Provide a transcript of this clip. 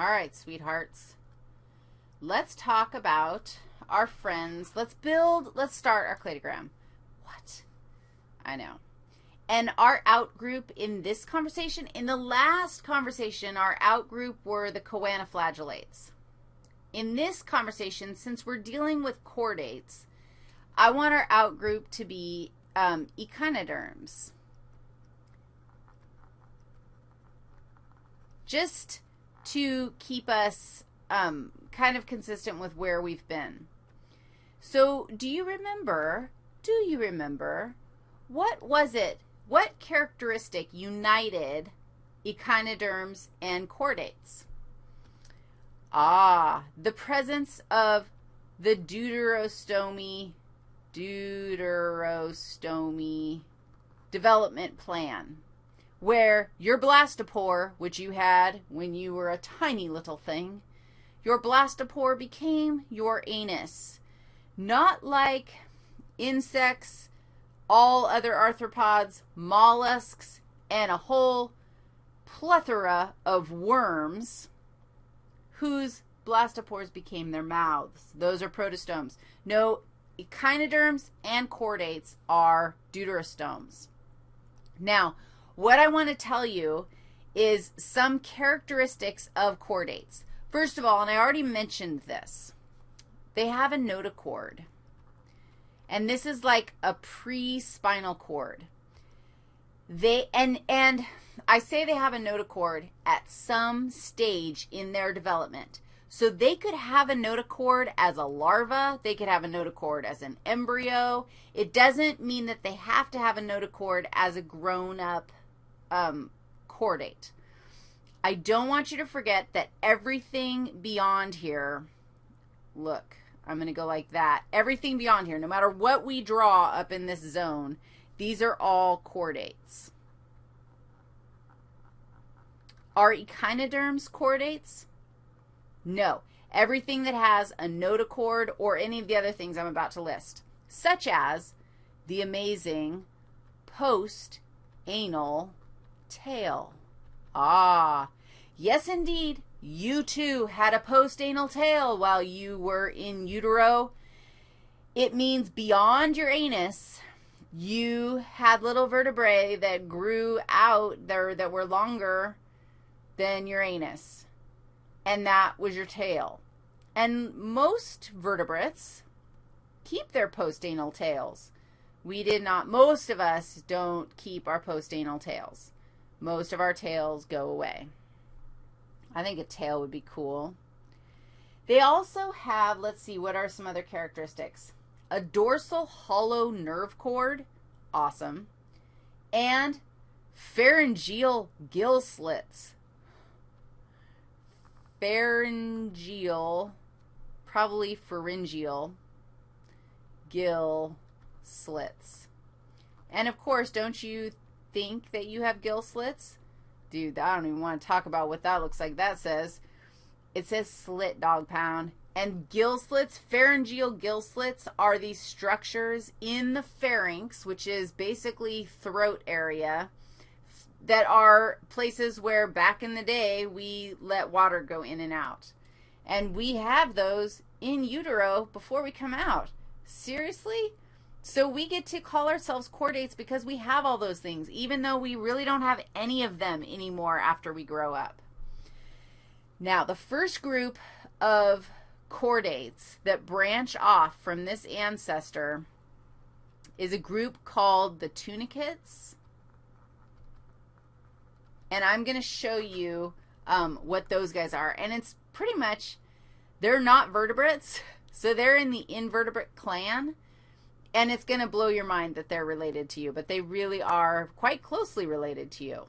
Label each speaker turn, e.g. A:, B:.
A: All right, sweethearts. Let's talk about our friends. Let's build, let's start our cladogram. What? I know. And our out group in this conversation, in the last conversation, our out group were the choanoflagellates. In this conversation, since we're dealing with chordates, I want our out group to be um, echinoderms. Just to keep us um, kind of consistent with where we've been. So do you remember, do you remember, what was it, what characteristic united echinoderms and chordates? Ah, the presence of the deuterostomy, deuterostomy development plan where your blastopore, which you had when you were a tiny little thing, your blastopore became your anus. Not like insects, all other arthropods, mollusks, and a whole plethora of worms whose blastopores became their mouths. Those are protostomes. No, echinoderms and chordates are deuterostomes. Now, what I want to tell you is some characteristics of chordates. First of all, and I already mentioned this, they have a notochord. And this is like a pre-spinal cord. They and and I say they have a notochord at some stage in their development. So they could have a notochord as a larva. They could have a notochord as an embryo. It doesn't mean that they have to have a notochord as a grown-up um, chordate. I don't want you to forget that everything beyond here, look, I'm going to go like that. Everything beyond here, no matter what we draw up in this zone, these are all chordates. Are echinoderms chordates? No. Everything that has a notochord or any of the other things I'm about to list, such as the amazing post-anal tail. Ah, yes, indeed. You too had a post-anal tail while you were in utero. It means beyond your anus, you had little vertebrae that grew out there that were longer than your anus, and that was your tail. And most vertebrates keep their post-anal tails. We did not, most of us don't keep our post-anal tails most of our tails go away. I think a tail would be cool. They also have, let's see, what are some other characteristics? A dorsal hollow nerve cord, awesome, and pharyngeal gill slits. Pharyngeal, probably pharyngeal, gill slits. And of course, don't you think that you have gill slits, dude, I don't even want to talk about what that looks like. That says, it says slit dog pound. And gill slits, pharyngeal gill slits, are these structures in the pharynx, which is basically throat area, that are places where back in the day we let water go in and out. And we have those in utero before we come out. Seriously? So we get to call ourselves chordates because we have all those things, even though we really don't have any of them anymore after we grow up. Now, the first group of chordates that branch off from this ancestor is a group called the tunicates. And I'm going to show you um, what those guys are. And it's pretty much, they're not vertebrates, so they're in the invertebrate clan. And it's going to blow your mind that they're related to you, but they really are quite closely related to you.